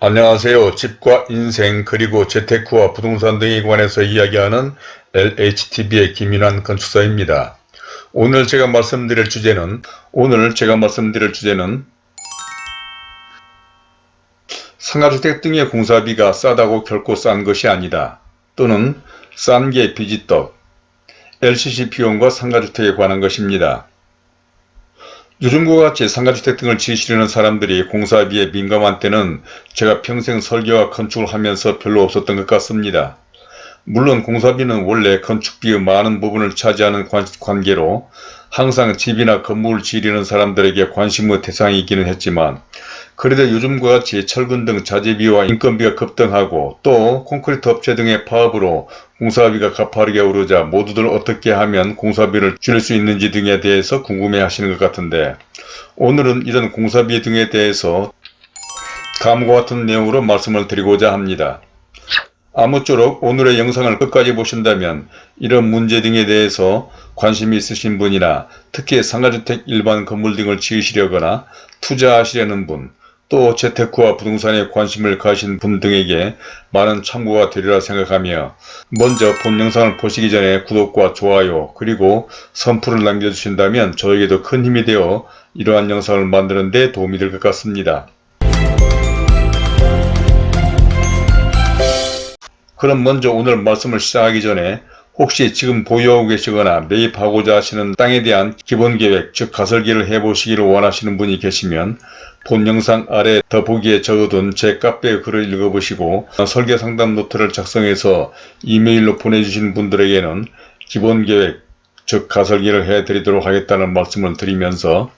안녕하세요. 집과 인생 그리고 재테크와 부동산 등에 관해서 이야기하는 LHTV의 김윤환 건축사입니다. 오늘 제가 말씀드릴 주제는 오늘 제가 말씀드릴 주제는 상가주택 등의 공사비가 싸다고 결코 싼 것이 아니다. 또는 싼 게 비지떡 LCC 비용과 상가주택에 관한 것입니다. 요즘과 같이 상가주택 등을 지으시려는 사람들이 공사비에 민감한 때는 제가 평생 설계와 건축을 하면서 별로 없었던 것 같습니다. 물론 공사비는 원래 건축비의 많은 부분을 차지하는 관계로 항상 집이나 건물을 지으려는 사람들에게 관심의 대상이기는 했지만 그래도 요즘과 같이 철근 등 자재비와 인건비가 급등하고 또 콘크리트 업체 등의 파업으로 공사비가 가파르게 오르자 모두들 어떻게 하면 공사비를 줄일 수 있는지 등에 대해서 궁금해 하시는 것 같은데 오늘은 이런 공사비 등에 대해서 다음과 같은 내용으로 말씀을 드리고자 합니다. 아무쪼록 오늘의 영상을 끝까지 보신다면 이런 문제 등에 대해서 관심이 있으신 분이나 특히 상가주택 일반 건물 등을 지으시려거나 투자하시려는 분, 또 재테크와 부동산에 관심을 가신 분 등에게 많은 참고가 되리라 생각하며 먼저 본 영상을 보시기 전에 구독과 좋아요 그리고 선풀을 남겨주신다면 저에게도 큰 힘이 되어 이러한 영상을 만드는 데 도움이 될 것 같습니다. 그럼 먼저 오늘 말씀을 시작하기 전에 혹시 지금 보유하고 계시거나 매입하고자 하시는 땅에 대한 기본계획 즉 가설기를 해보시기를 원하시는 분이 계시면 본 영상 아래 더보기에 적어둔 제 카페 글을 읽어보시고 설계 상담 노트를 작성해서 이메일로 보내주신 분들에게는 기본계획 즉 가설기를 해드리도록 하겠다는 말씀을 드리면서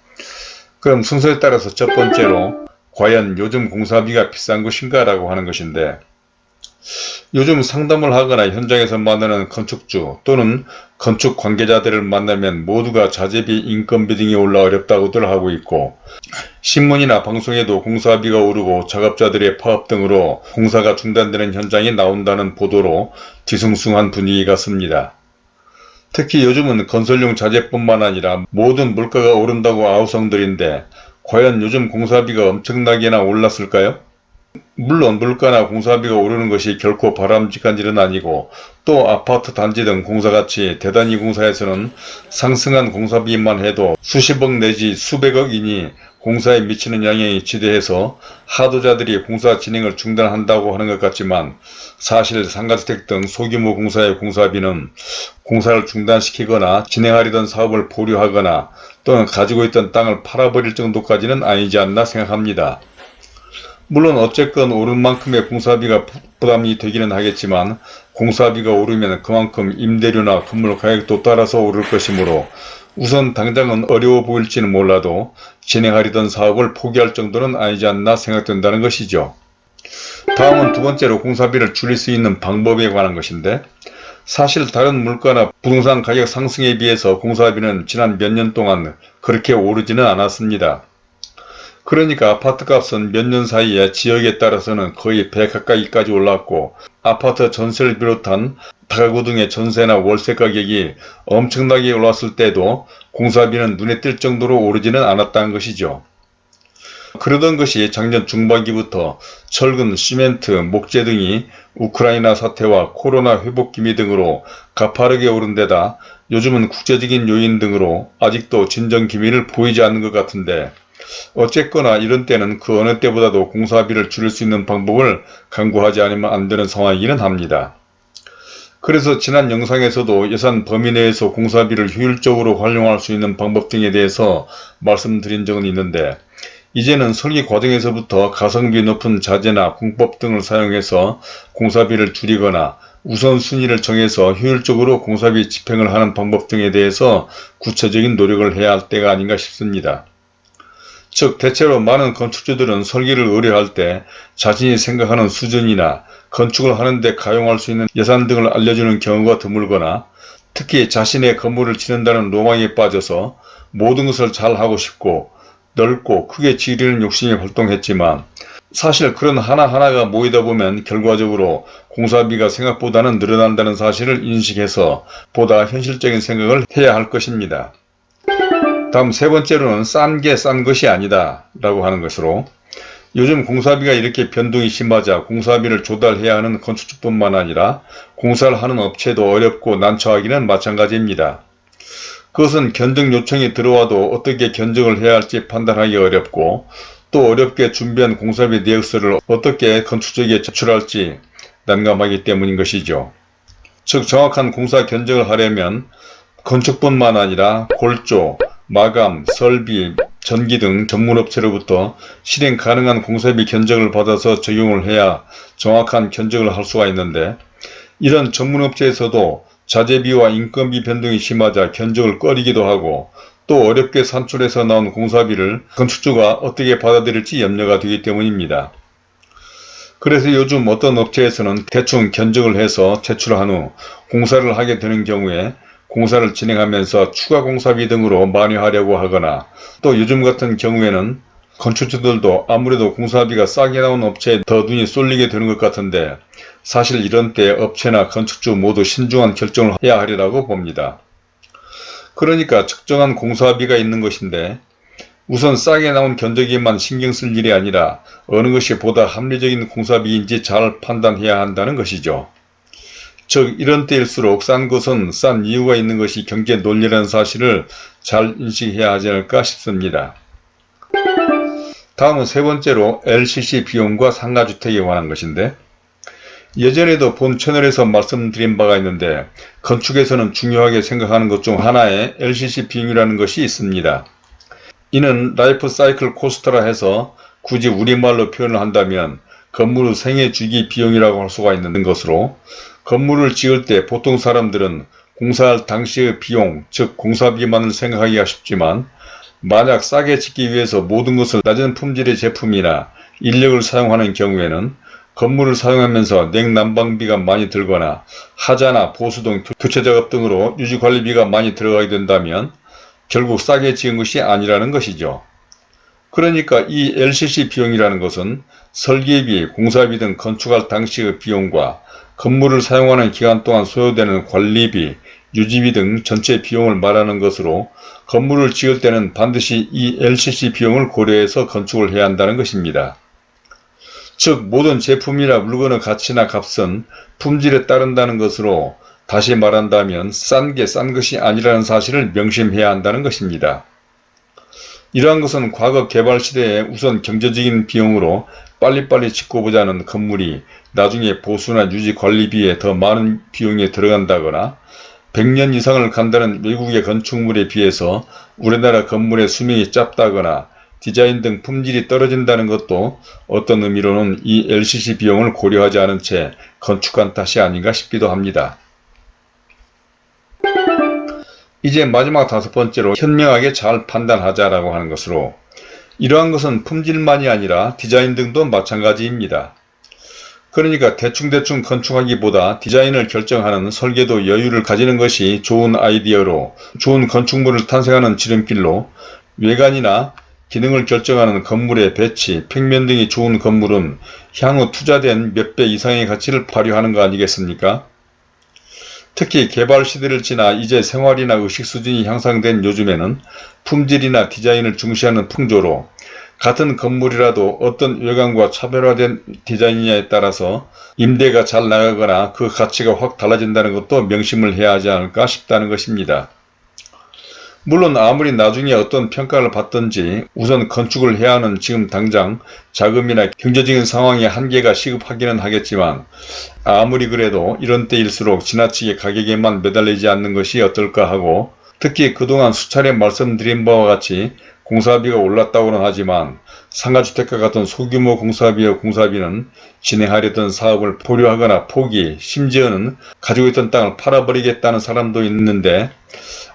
그럼 순서에 따라서 첫 번째로 과연 요즘 공사비가 비싼 것인가 라고 하는 것인데 요즘 상담을 하거나 현장에서 만나는 건축주 또는 건축 관계자들을 만나면 모두가 자재비, 인건비 등이 올라 어렵다고들 하고 있고 신문이나 방송에도 공사비가 오르고 작업자들의 파업 등으로 공사가 중단되는 현장이 나온다는 보도로 뒤숭숭한 분위기 같습니다. 특히 요즘은 건설용 자재뿐만 아니라 모든 물가가 오른다고 아우성들인데 과연 요즘 공사비가 엄청나게나 올랐을까요? 물론 물가나 공사비가 오르는 것이 결코 바람직한 일은 아니고 또 아파트 단지 등 공사같이 대단히 공사에서는 상승한 공사비만 해도 수십억 내지 수백억이니 공사에 미치는 영향이 지대해서 하도자들이 공사 진행을 중단한다고 하는 것 같지만 사실 상가주택 등 소규모 공사의 공사비는 공사를 중단시키거나 진행하려던 사업을 보류하거나 또는 가지고 있던 땅을 팔아버릴 정도까지는 아니지 않나 생각합니다. 물론 어쨌건 오른 만큼의 공사비가 부담이 되기는 하겠지만 공사비가 오르면 그만큼 임대료나 건물 가격도 따라서 오를 것이므로 우선 당장은 어려워 보일지는 몰라도 진행하려던 사업을 포기할 정도는 아니지 않나 생각된다는 것이죠. 다음은 두 번째로 공사비를 줄일 수 있는 방법에 관한 것인데 사실 다른 물가나 부동산 가격 상승에 비해서 공사비는 지난 몇 년 동안 그렇게 오르지는 않았습니다. 그러니까 아파트값은 몇 년 사이에 지역에 따라서는 거의 배 가까이까지 올랐고 아파트 전세를 비롯한 다가구 등의 전세나 월세 가격이 엄청나게 올랐을 때도 공사비는 눈에 띌 정도로 오르지는 않았다는 것이죠. 그러던 것이 작년 중반기부터 철근, 시멘트, 목재 등이 우크라이나 사태와 코로나 회복 기미 등으로 가파르게 오른 데다 요즘은 국제적인 요인 등으로 아직도 진정 기미를 보이지 않는 것 같은데 어쨌거나 이런 때는 그 어느 때보다도 공사비를 줄일 수 있는 방법을 강구하지 않으면 안 되는 상황이기는 합니다. 그래서 지난 영상에서도 예산 범위 내에서 공사비를 효율적으로 활용할 수 있는 방법 등에 대해서 말씀드린 적은 있는데 이제는 설계 과정에서부터 가성비 높은 자재나 공법 등을 사용해서 공사비를 줄이거나 우선순위를 정해서 효율적으로 공사비 집행을 하는 방법 등에 대해서 구체적인 노력을 해야 할 때가 아닌가 싶습니다. 즉 대체로 많은 건축주들은 설계를 의뢰할 때 자신이 생각하는 수준이나 건축을 하는데 가용할 수 있는 예산 등을 알려주는 경우가 드물거나 특히 자신의 건물을 짓는다는 로망에 빠져서 모든 것을 잘하고 싶고 넓고 크게 지으려는 욕심이 활동했지만 사실 그런 하나하나가 모이다 보면 결과적으로 공사비가 생각보다는 늘어난다는 사실을 인식해서 보다 현실적인 생각을 해야 할 것입니다. 다음 세 번째로는 싼게싼 것이 아니다 라고 하는 것으로 요즘 공사비가 이렇게 변동이 심하자 공사비를 조달해야 하는 건축주뿐만 아니라 공사를 하는 업체도 어렵고 난처하기는 마찬가지입니다. 그것은 견적 요청이 들어와도 어떻게 견적을 해야 할지 판단하기 어렵고 또 어렵게 준비한 공사비 내역서를 어떻게 건축적에 제출할지 난감하기 때문인 것이죠. 즉 정확한 공사 견적을 하려면 건축뿐만 아니라 골조, 마감, 설비, 전기 등 전문업체로부터 실행 가능한 공사비 견적을 받아서 적용을 해야 정확한 견적을 할 수가 있는데 이런 전문업체에서도 자재비와 인건비 변동이 심하자 견적을 꺼리기도 하고 또 어렵게 산출해서 나온 공사비를 건축주가 어떻게 받아들일지 염려가 되기 때문입니다. 그래서 요즘 어떤 업체에서는 대충 견적을 해서 제출한 후 공사를 하게 되는 경우에 공사를 진행하면서 추가 공사비 등으로 만회하려고 하거나 또 요즘 같은 경우에는 건축주들도 아무래도 공사비가 싸게 나온 업체에 더 눈이 쏠리게 되는 것 같은데 사실 이런 때 업체나 건축주 모두 신중한 결정을 해야 하리라고 봅니다. 그러니까 적정한 공사비가 있는 것인데 우선 싸게 나온 견적에만 신경 쓸 일이 아니라 어느 것이 보다 합리적인 공사비인지 잘 판단해야 한다는 것이죠. 즉 이런 때일수록 싼 것은 싼 이유가 있는 것이 경제 논리라는 사실을 잘 인식해야 하지 않을까 싶습니다. 다음은 세 번째로 LCC 비용과 상가주택에 관한 것인데 예전에도 본 채널에서 말씀드린 바가 있는데 건축에서는 중요하게 생각하는 것 중 하나에 LCC 비용이라는 것이 있습니다. 이는 life cycle cost라 해서 굳이 우리말로 표현을 한다면 건물의 생애 주기 비용이라고 할 수가 있는 것으로 건물을 지을 때 보통 사람들은 공사할 당시의 비용, 즉 공사비만을 생각하기가 쉽지만 만약 싸게 짓기 위해서 모든 것을 낮은 품질의 제품이나 인력을 사용하는 경우에는 건물을 사용하면서 냉난방비가 많이 들거나 하자나 보수 등 교체 작업 등으로 유지관리비가 많이 들어가게 된다면 결국 싸게 지은 것이 아니라는 것이죠. 그러니까 이 LCC 비용이라는 것은 설계비, 공사비 등 건축할 당시의 비용과 건물을 사용하는 기간 동안 소요되는 관리비, 유지비 등 전체 비용을 말하는 것으로 건물을 지을 때는 반드시 이 LCC 비용을 고려해서 건축을 해야 한다는 것입니다. 즉 모든 제품이나 물건의 가치나 값은 품질에 따른다는 것으로 다시 말한다면 싼 게싼 것이 아니라는 사실을 명심해야 한다는 것입니다. 이러한 것은 과거 개발 시대에 우선 경제적인 비용으로 빨리빨리 짓고 보자는 건물이 나중에 보수나 유지 관리비에 더 많은 비용이 들어간다거나 100년 이상을 간다는 외국의 건축물에 비해서 우리나라 건물의 수명이 짧다거나 디자인 등 품질이 떨어진다는 것도 어떤 의미로는 이 LCC 비용을 고려하지 않은 채 건축한 탓이 아닌가 싶기도 합니다. 이제 마지막 다섯 번째로 현명하게 잘 판단하자라고 하는 것으로 이러한 것은 품질만이 아니라 디자인 등도 마찬가지입니다. 그러니까 대충대충 건축하기보다 디자인을 결정하는 설계도 여유를 가지는 것이 좋은 아이디어로 좋은 건축물을 탄생하는 지름길로 외관이나 기능을 결정하는 건물의 배치, 평면 등이 좋은 건물은 향후 투자된 몇 배 이상의 가치를 발휘하는 거 아니겠습니까? 특히 개발 시대를 지나 이제 생활이나 의식 수준이 향상된 요즘에는 품질이나 디자인을 중시하는 풍조로 같은 건물이라도 어떤 외관과 차별화된 디자인이냐에 따라서 임대가 잘 나가거나 그 가치가 확 달라진다는 것도 명심을 해야 하지 않을까 싶다는 것입니다. 물론 아무리 나중에 어떤 평가를 받든지 우선 건축을 해야 하는 지금 당장 자금이나 경제적인 상황에 한계가 시급하기는 하겠지만 아무리 그래도 이런 때일수록 지나치게 가격에만 매달리지 않는 것이 어떨까 하고 특히 그동안 수차례 말씀드린 바와 같이 공사비가 올랐다고는 하지만 상가주택과 같은 소규모 공사비의 공사비는 진행하려던 사업을 보류하거나 포기, 심지어는 가지고 있던 땅을 팔아버리겠다는 사람도 있는데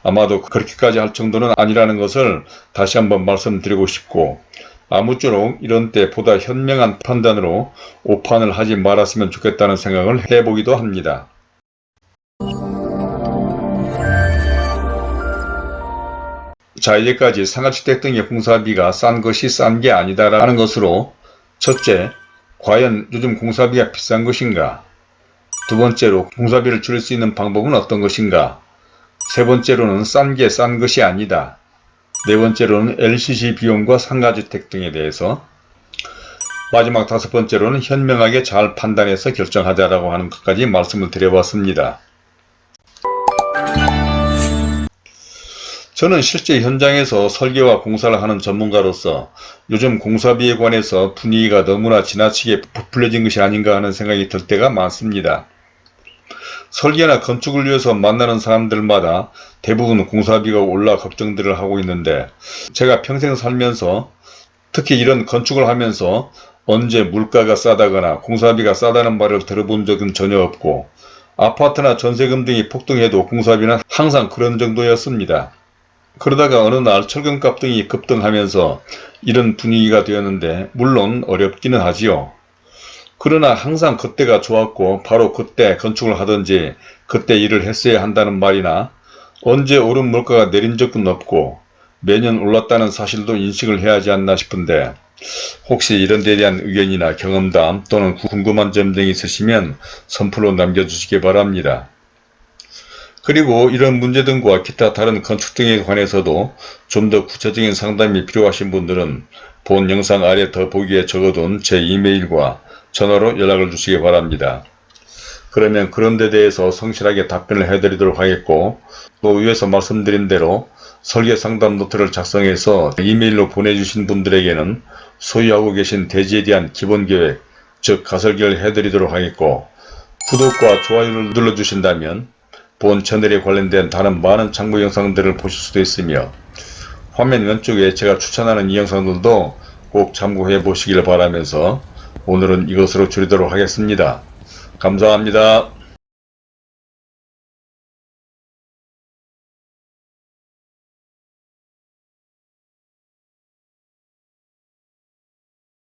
아마도 그렇게까지 할 정도는 아니라는 것을 다시 한번 말씀드리고 싶고 아무쪼록 이런 때 보다 현명한 판단으로 오판을 하지 말았으면 좋겠다는 생각을 해보기도 합니다. 자 이제까지 상가주택 등의 공사비가 싼 것이 싼 게 아니다라는 것으로 첫째, 과연 요즘 공사비가 비싼 것인가? 두 번째로 공사비를 줄일 수 있는 방법은 어떤 것인가? 세 번째로는 싼게싼 것이 아니다. 네 번째로는 LCC 비용과 상가주택 등에 대해서 마지막 다섯 번째로는 현명하게 잘 판단해서 결정하자라고 하는 것까지 말씀을 드려봤습니다. 저는 실제 현장에서 설계와 공사를 하는 전문가로서 요즘 공사비에 관해서 분위기가 너무나 지나치게 부풀려진 것이 아닌가 하는 생각이 들 때가 많습니다. 설계나 건축을 위해서 만나는 사람들마다 대부분 공사비가 올라 걱정들을 하고 있는데 제가 평생 살면서 특히 이런 건축을 하면서 언제 물가가 싸다거나 공사비가 싸다는 말을 들어본 적은 전혀 없고 아파트나 전세금 등이 폭등해도 공사비는 항상 그런 정도였습니다. 그러다가 어느 날 철근값 등이 급등하면서 이런 분위기가 되었는데 물론 어렵기는 하지요. 그러나 항상 그때가 좋았고 바로 그때 건축을 하든지 그때 일을 했어야 한다는 말이나 언제 오른 물가가 내린 적은 없고 매년 올랐다는 사실도 인식을 해야 하지 않나 싶은데 혹시 이런 데 대한 의견이나 경험담 또는 궁금한 점 등이 있으시면 선플로 남겨주시기 바랍니다. 그리고 이런 문제 등과 기타 다른 건축 등에 관해서도 좀 더 구체적인 상담이 필요하신 분들은 본 영상 아래 더보기에 적어둔 제 이메일과 전화로 연락을 주시기 바랍니다. 그러면 그런 데 대해서 성실하게 답변을 해드리도록 하겠고 또 위에서 말씀드린 대로 설계 상담 노트를 작성해서 이메일로 보내주신 분들에게는 소유하고 계신 대지에 대한 기본 계획, 즉 가설계를 해드리도록 하겠고 구독과 좋아요를 눌러주신다면 본 채널에 관련된 다른 많은 참고 영상들을 보실 수도 있으며 화면 왼쪽에 제가 추천하는 이 영상들도 꼭 참고해 보시길 바라면서 오늘은 이것으로 줄이도록 하겠습니다. 감사합니다.